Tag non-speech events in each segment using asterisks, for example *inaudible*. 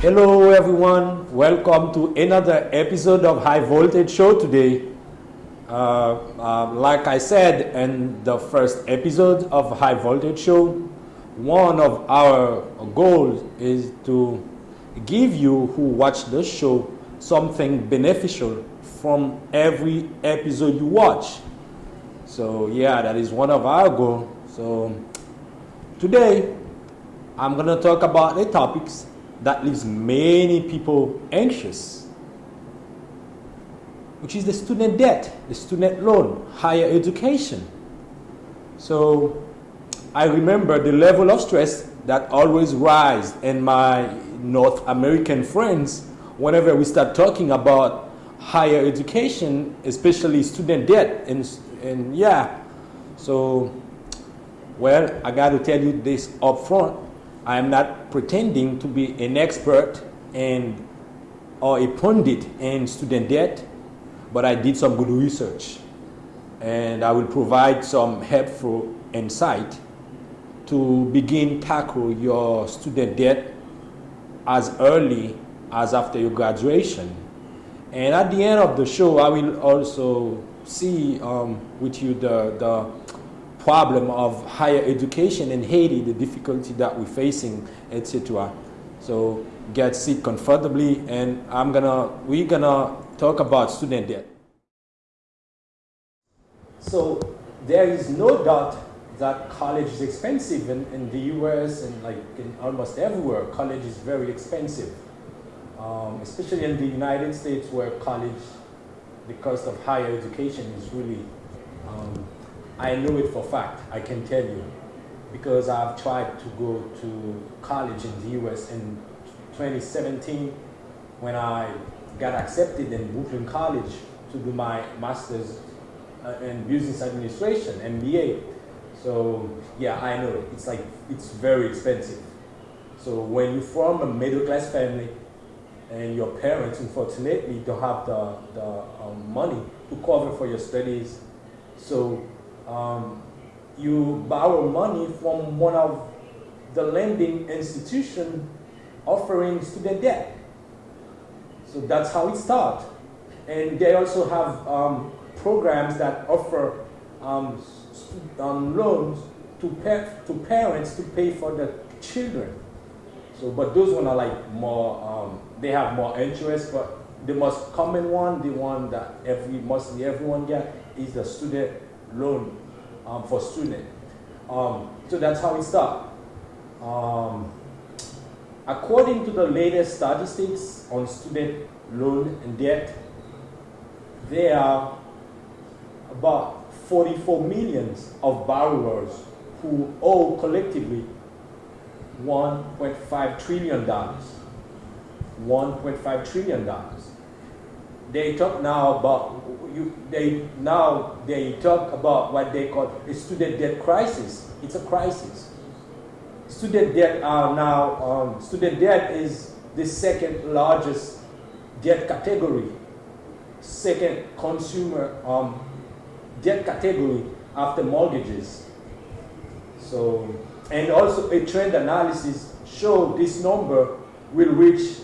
Hello everyone, welcome to another episode of High Voltage Show today. Uh, uh, like I said in the first episode of High Voltage Show, one of our goals is to give you who watch the show something beneficial from every episode you watch. So yeah, that is one of our goals. So today I'm gonna talk about the topics that leaves many people anxious, which is the student debt, the student loan, higher education. So I remember the level of stress that always rise in my North American friends whenever we start talking about higher education, especially student debt, and, and yeah, so, well, I got to tell you this up front. I am not pretending to be an expert and or a pundit in student debt, but I did some good research. And I will provide some helpful insight to begin tackle your student debt as early as after your graduation. And at the end of the show, I will also see um, with you the, the problem of higher education in Haiti, the difficulty that we're facing, etc. So get seat comfortably, and I'm gonna we're gonna talk about student debt. So there is no doubt that college is expensive in, in the U.S. and like in almost everywhere. College is very expensive, um, especially in the United States, where college, the cost of higher education is really um, I know it for fact, I can tell you, because I've tried to go to college in the US in 2017 when I got accepted in Brooklyn College to do my master's uh, in business administration, MBA. So yeah, I know it. It's like, it's very expensive. So when you're from a middle class family and your parents unfortunately don't have the, the um, money to cover for your studies, so um, you borrow money from one of the lending institution offering student debt. So that's how it starts. And they also have um, programs that offer um, um, loans to, pa to parents to pay for the children. So, but those one are like more, um, they have more interest, but the most common one, the one that every, mostly everyone get, is the student loan um, for student. Um, so that's how it started. Um, according to the latest statistics on student loan and debt, there are about 44 millions of borrowers who owe collectively $1.5 trillion. $1.5 trillion they talk now about you, they now they talk about what they call a student debt crisis. It's a crisis. Student debt are now um, student debt is the second largest debt category, second consumer um, debt category after mortgages. So and also a trend analysis show this number will reach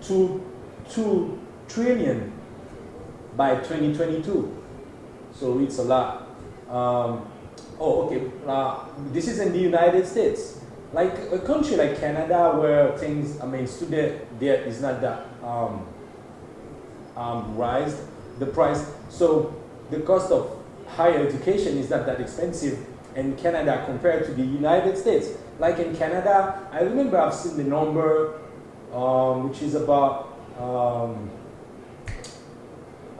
two two trillion by 2022. So it's a lot. Um, oh, okay. Uh, this is in the United States. Like a country like Canada where things, I mean, student debt is not that um, um, rise, the price. So the cost of higher education is not that expensive in Canada compared to the United States. Like in Canada, I remember I've seen the number, um, which is about um,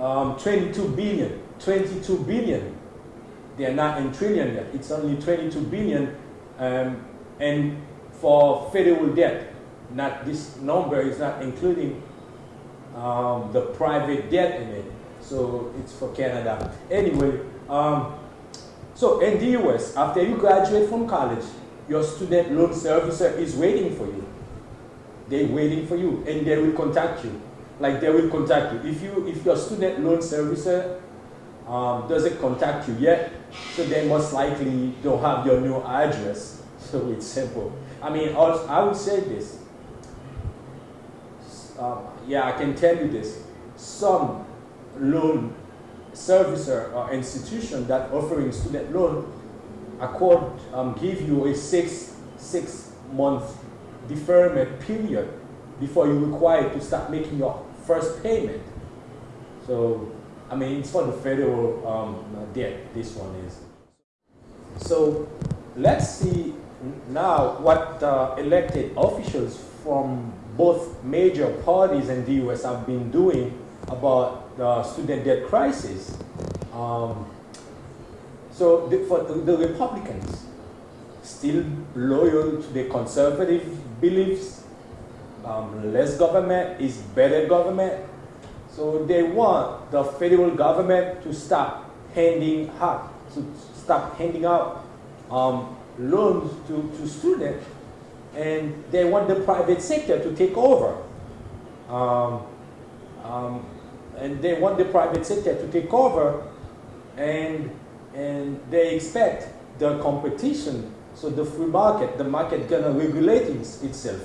um, 22 billion, 22 billion. They are not in trillion yet. It's only 22 billion. Um, and for federal debt, not this number is not including um, the private debt in it. So it's for Canada. Anyway, um, so in the US, after you graduate from college, your student loan servicer is waiting for you. They're waiting for you and they will contact you like they will contact you. If you if your student loan servicer um, doesn't contact you yet, so they most likely don't have your new address. *laughs* So it's simple. I mean, I would say this. um, yeah, I can tell you this. Some loan servicer or institution that offering student loan accord um, give you a six six month deferment period before you're required to start making your first payment. So, I mean, it's for the federal um, debt, this one is. So, let's see now what uh, elected officials from both major parties in the US have been doing about the student debt crisis. Um, so the, for the, Republicans, still loyal to the conservative beliefs, um, less government is better government. So they want the federal government to stop handing out, to stop handing out um, loans to, to students, and they want the private sector to take over. Um, um, and they want the private sector to take over, and, and they expect the competition, so the free market, the market gonna regulate itself.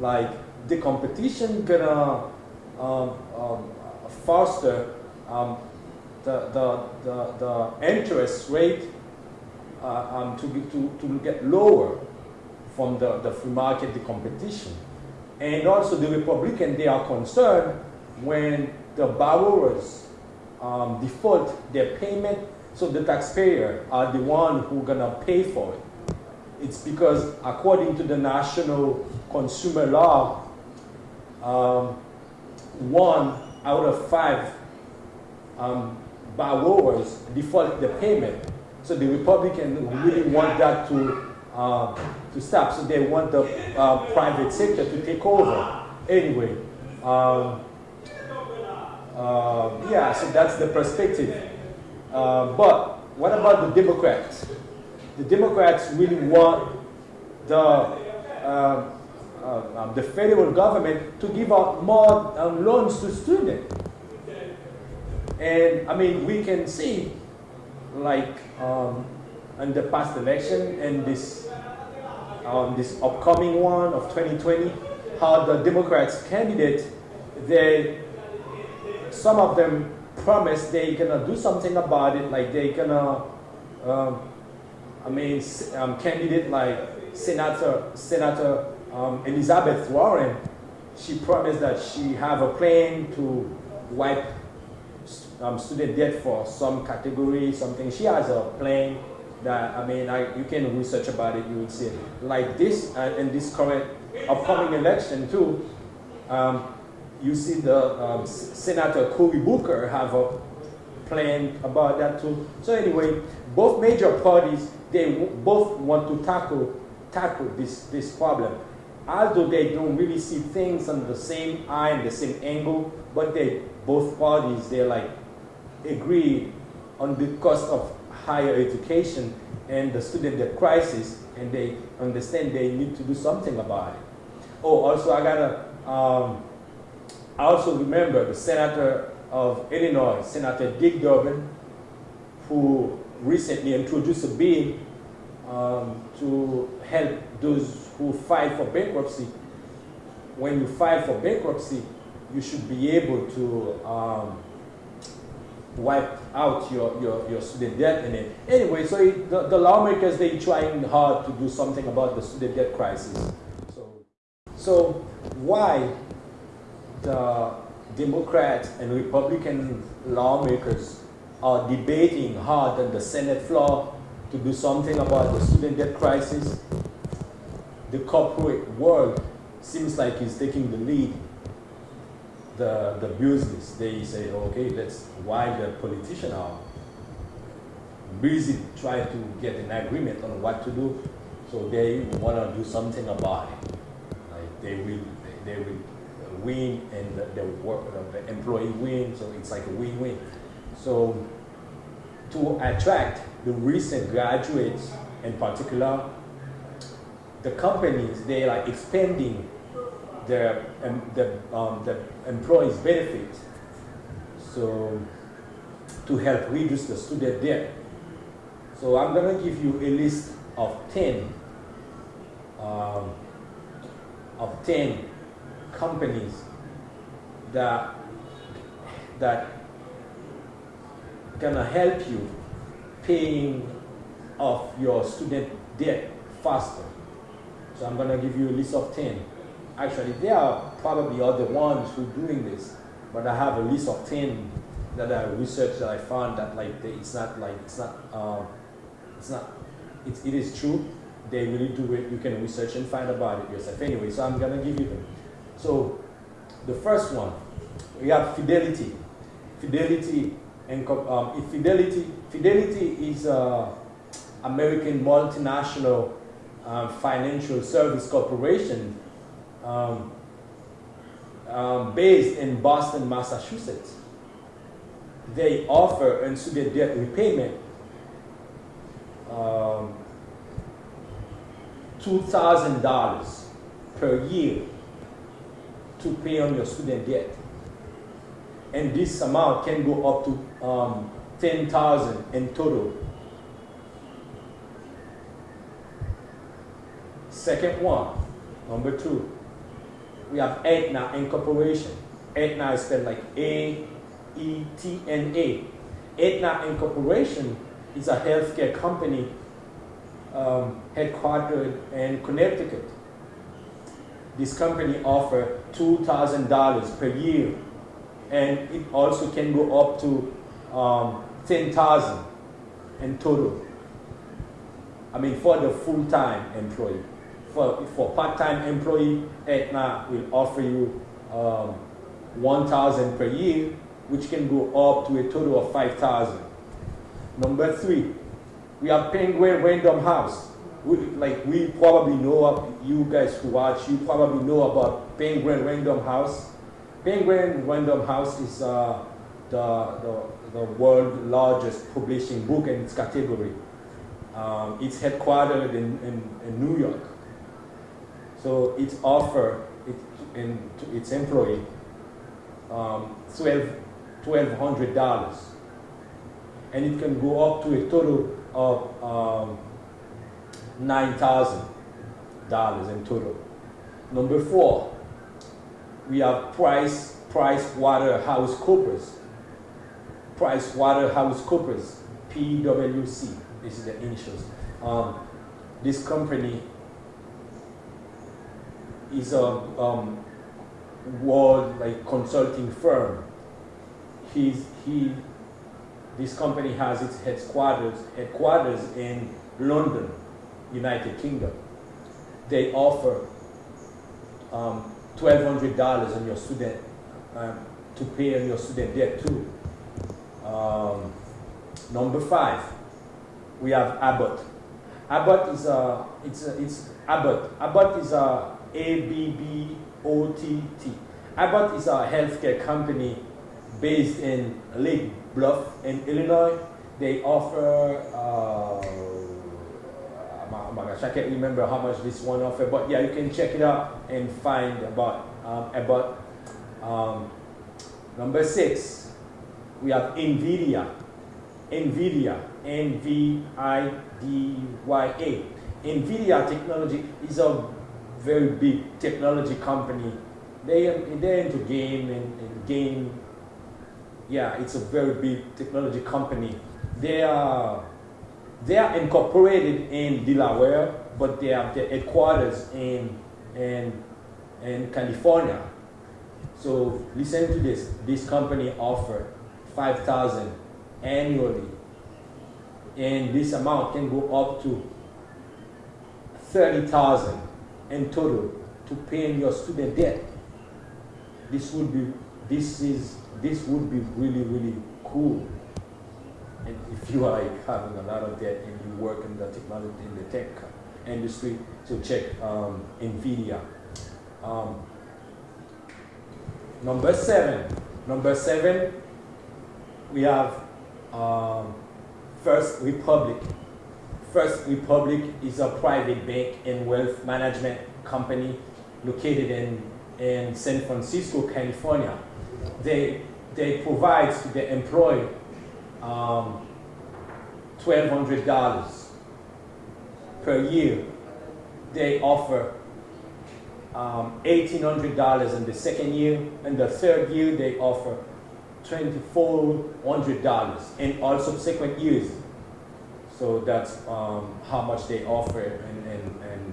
Like the competition gonna um, um, foster um, the, the, the, the interest rate uh, um, to, to, to get lower from the, the free market, the competition. And also the Republican, they are concerned when the borrowers um, default their payment, so the taxpayer are the one who gonna pay for it. It's because according to the national consumer law, um, one out of five um, borrowers default the payment. So the Republicans really want that to, uh, to stop. So they want the uh, private sector to take over. Anyway, um, uh, yeah, so that's the perspective. Uh, but what about the Democrats? The Democrats really want the, uh, um, the federal government to give out more um, loans to students. And I mean, we can see like um, in the past election and this, um, this upcoming one of 2020, how the Democrats candidate, they, some of them promise they're gonna do something about it, like they're gonna, um, I mean, um, candidate like Senator, Senator um, Elizabeth Warren, she promised that she have a plan to wipe um, student debt for some category, something. She has a plan that, I mean, I, you can research about it, you will see. Like this, uh, in this current upcoming election too, um, you see the um, Senator Cory Booker have a plan about that too. So anyway, both major parties, they both want to tackle, tackle this, this problem. Although they don't really see things under the same eye and the same angle, but they, both parties, they're like, agree on the cost of higher education and the student debt crisis, and they understand they need to do something about it. Oh, also I gotta, um, I also remember the senator of Illinois, Senator Dick Durbin, who recently introduced a bill um, to help those who file for bankruptcy. When you file for bankruptcy, you should be able to um, wipe out your, your, your student debt in it. Anyway, so it, the, the lawmakers, they trying hard to do something about the student debt crisis. So, so why the Democrats and Republican lawmakers are debating hard on the Senate floor to do something about the student debt crisis, the corporate world seems like is taking the lead the, the business, they say, okay, that's why the politicians are busy trying to get an agreement on what to do. So they want to do something about it. Like they will, they, they will win and the, the, work, the employee win, so it's like a win-win. So to attract the recent graduates in particular, the companies, they are expanding their, um, the, um, the employees benefits So to help reduce the student debt. So I'm going to give you a list of 10 um, of 10 companies that that gonna help you paying off your student debt faster. So I'm gonna give you a list of 10. Actually, there are probably other ones who are doing this, but I have a list of 10 that I researched that I found that like they, it's not like, it's not, um, it's not, it's, it is true. They really do it. You can research and find about it yourself. Anyway, so I'm gonna give you them. So the first one, we have Fidelity. Fidelity and um, Fidelity, Fidelity is a American multinational um, financial service corporation um, um, based in Boston, Massachusetts. They offer student debt repayment um, $2,000 per year to pay on your student debt and this amount can go up to um, 10,000 in total. Second one, number two, we have Aetna Incorporation. Aetna is spelled like A-E-T-N-A. Aetna Incorporation is a healthcare company um, headquartered in Connecticut. This company offers $2,000 per year and it also can go up to um, 10,000 in total. I mean, for the full-time employee. For, for part-time employee, Aetna will offer you um, 1,000 per year, which can go up to a total of 5,000. Number three, we have Penguin Random House. We, like we probably know, you guys who watch, you probably know about Penguin Random House. Penguin Random House is uh, the, the, the world's largest publishing book in its category. Um, it's headquartered in, in, in, New York. So it offer it to its employee um, $1,200. and it can go up to a total of um, $9,000 in total. Number four, we have Price, Price Waterhouse Coopers. Price Waterhouse Coopers, PWC. This is the initials. Um, this company is a um, world like consulting firm. He's, he, this company has its headquarters, headquarters in London, United Kingdom. They offer um, $1,200 on your student, um, to pay on your student debt too. Um, number five, we have Abbott. Abbott is a, it's a, it's Abbott. Abbott is a A-B-B-O-T-T. Abbott is a healthcare company based in Lake Bluff in Illinois. They offer uh, oh my gosh, I can't remember how much this one offered, but yeah, you can check it out and find about um, um, number six. We have Nvidia, Nvidia, N-V-I-D-Y-A. Nvidia Technology is a very big technology company. They they're into game and, and game. Yeah, it's a very big technology company. They are they are incorporated in Delaware, but they have their headquarters in, in, in California. So listen to this. This company offer 5000 annually. And this amount can go up to 30,000 in total to pay your student debt. This would be this is this would be really really cool and if you are having a lot of debt and you work in the technology, in the tech industry, so check um, NVIDIA. Um, number seven, number seven, we have um, First Republic. First Republic is a private bank and wealth management company located in, in San Francisco, California. They, they provide to the employee um, $1,200 per year. They offer um, $1,800 in the second year. And the third year, they offer $2,400 in all subsequent years. So that's um, how much they offer in, in, in,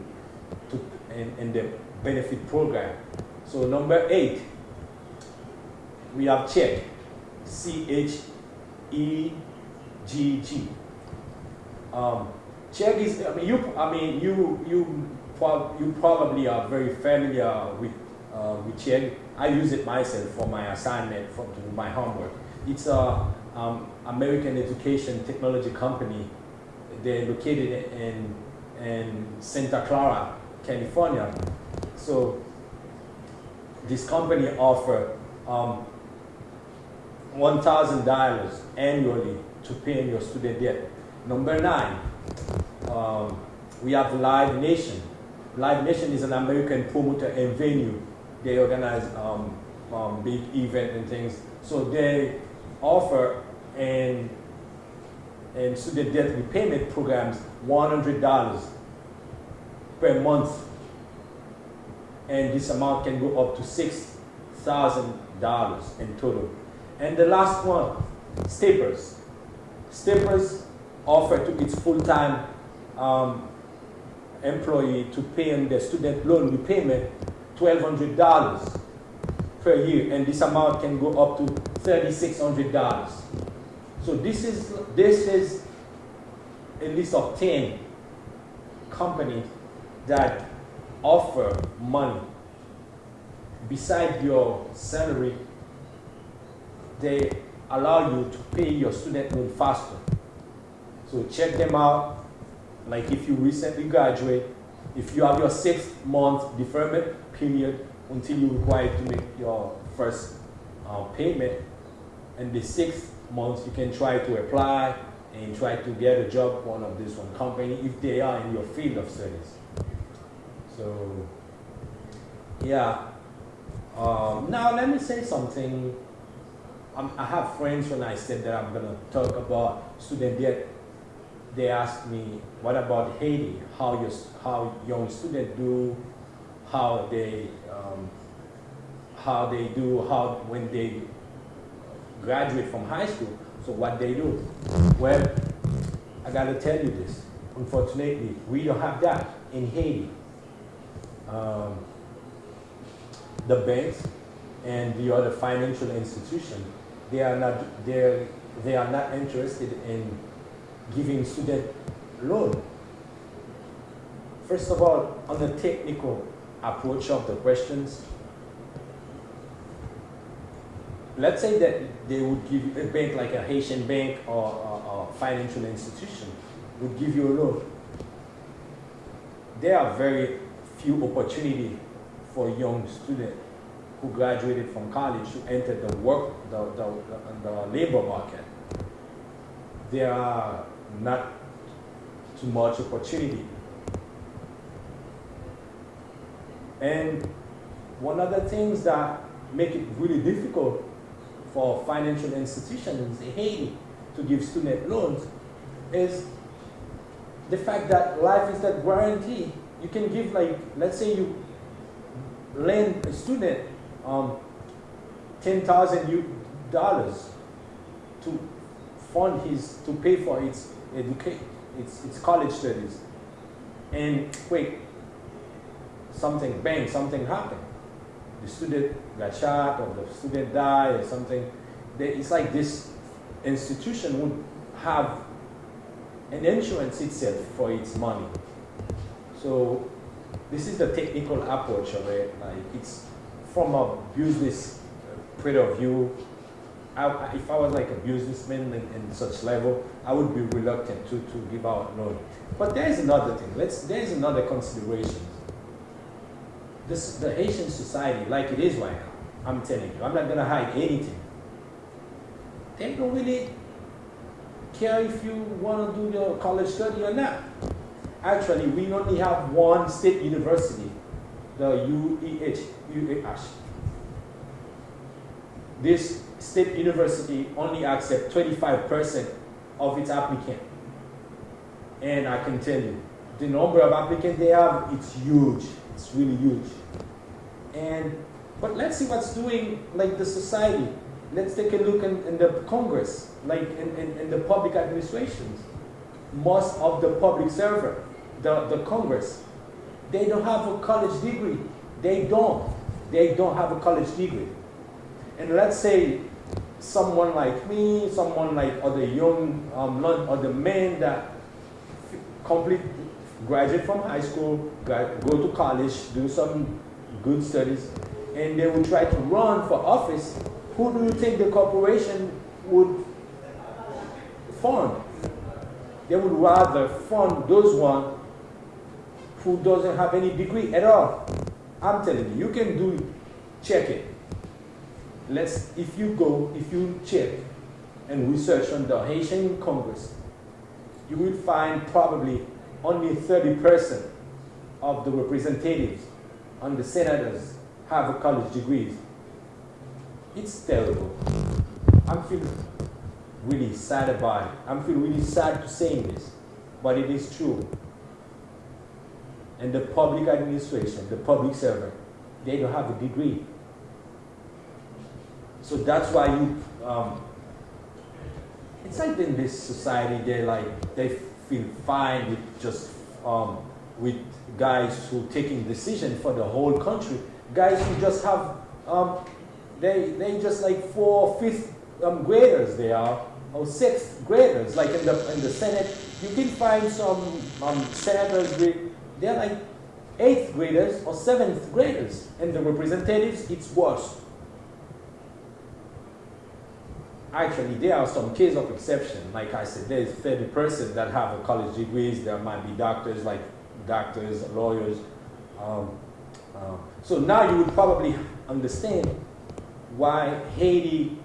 to, in, in the benefit program. So number eight, we have CHEGG, C-H-E-G-G. Um, CHEGG is, I mean, you, I mean, you, you, you probably are very familiar with, uh, with CHEGG. I use it myself for my assignment, for my homework. It's a um, American education technology company. They're located in, in Santa Clara, California. So this company offer um, $1,000 annually to pay your student debt. Number nine, um, we have Live Nation. Live Nation is an American promoter and venue. They organize um, um, big events and things. So they offer and and student debt repayment programs $100 per month. And this amount can go up to $6,000 in total. And the last one, Staples. Staples offer to its full-time um, employee to pay on their student loan repayment $1,200 per year, and this amount can go up to $3,600. So this is, this is a list of 10 companies that offer money beside your salary. They allow you to pay your student loan faster. So check them out. Like if you recently graduate, if you have your six month deferment period until you require to make your first uh, payment, and the sixth month you can try to apply and try to get a job one of this one company if they are in your field of studies. So yeah. Um, now let me say something. I'm, i have friends when I said that I'm gonna talk about student debt they asked me, what about Haiti? How, your, how young students do, how they, um, how they do, how when they graduate from high school, so what they do. Well, I gotta tell you this. Unfortunately, we don't have that in Haiti. Um, the banks and the other financial institutions, they are not, they they are not interested in giving student loan. First of all, on the technical approach of the questions, let's say that they would give a bank like a Haitian bank or a financial institution would give you a loan. There are very few opportunity for young students who graduated from college to enter the work, the, the, the, the labor market. There are not too much opportunity. And one of the things that make it really difficult for financial institutions in Haiti to give student loans is the fact that life is that guarantee. You can give like, let's say you lend a student um, $10,000 to fund his, to pay for its educate, it's, it's college studies. And wait, something, bang, something happened. The student got shot or the student died or something. It's like this institution would have an insurance itself for its money. So this is the technical approach of it. Like it's from a business point of view, I, if I was like a businessman in, in, such level, I would be reluctant to, to give out loan. But there is another thing. Let's, there is another consideration. This, the Haitian society, like it is right now, I'm telling you, I'm not to hide anything. They don't really care if you want to do your college study or not. Actually, we only have one state university, the UEH, UEH. This state university only accept 25% of its applicant. And I can tell you, the number of applicants they have, it's huge. It's really huge. And, but let's see what's doing like the society. Let's take a look in, in the Congress, like in, in, in the public administrations. Most of the public server, the, the Congress, they don't have a college degree. They don't. They don't have a college degree. And let's say someone like me, someone like other young, um, other men that complete, graduate from high school, go to college, do some good studies, and they will try to run for office, who do you think the corporation would fund? They would rather fund those one who doesn't have any degree at all. I'm telling you, you can do, check it. Let's, if you go, if you check and research on the Haitian Congress, you will find probably only 30% of the representatives and the senators have a college degrees. It's terrible. I'm feeling really sad about it. I'm feeling really sad to saying this, but it is true. And the public administration, the public servant, they don't have a degree. So that's why you, um, it's like in this society, they like, they feel fine with just, um, with guys who taking decision for the whole country. Guys who just have, um, they, they just like four, fifth um, graders they are, or sixth graders, like in the, in the Senate, you can find some um, senators, they're like eighth graders or seventh graders. And the representatives, it's worse. Actually, there are some cases of exception. Like I said, there's 30% that have a college degrees. There might be doctors, like doctors, lawyers. Um, uh, so now you would probably understand why Haiti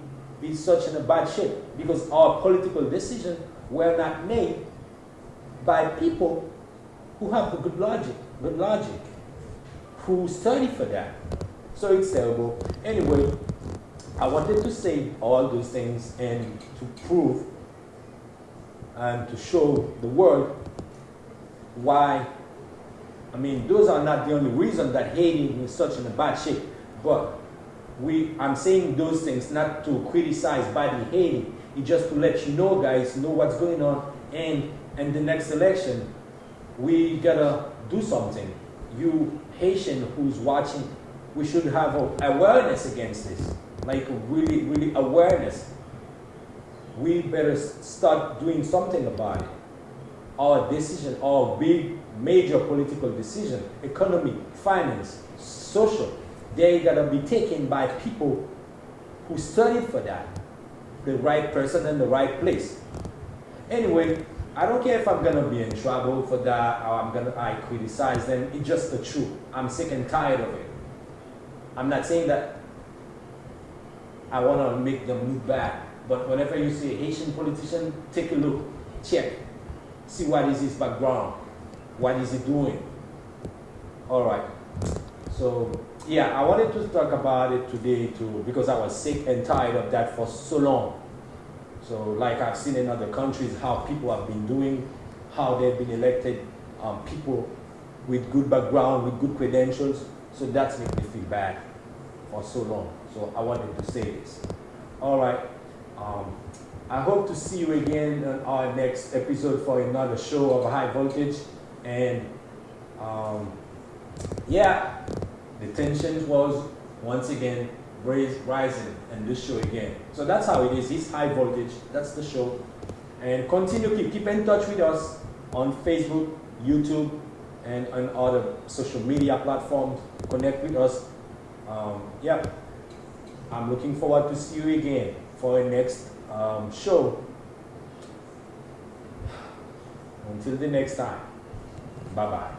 is such in a bad shape. Because our political decisions were not made by people who have the good logic, good logic, who study for that. So it's terrible. Anyway, I wanted to say all those things and to prove and to show the world why, I mean, those are not the only reason that Haiti is such in a bad shape, but we, I'm saying those things not to criticize badly Haiti, it's just to let you know guys, know what's going on, and in the next election, we gotta do something. You Haitian who's watching, we should have awareness against this like really, really awareness, we better start doing something about it. Our decision, our big, major political decision, economy, finance, social, they gotta be taken by people who studied for that. The right person in the right place. Anyway, I don't care if I'm gonna be in trouble for that or I'm gonna I criticize them. It's just the truth. I'm sick and tired of it. I'm not saying that I want to make them look bad. But whenever you see a Haitian politician, take a look, check, see what is his background, what is he doing. All right. So yeah, I wanted to talk about it today too because I was sick and tired of that for so long. So like I've seen in other countries how people have been doing, how they've been elected, um, people with good background, with good credentials. So that's made me feel bad for so long. So I wanted to say this. All right. Um, I hope to see you again on our next episode for another show of high voltage. And um, yeah, the tensions was once again raised, rising in this show again. So that's how it is. It's high voltage. That's the show. And continue keep keep in touch with us on Facebook, YouTube, and on other social media platforms. Connect with us. Um, yeah. I'm looking forward to see you again for a next um, show. Until the next time, bye-bye.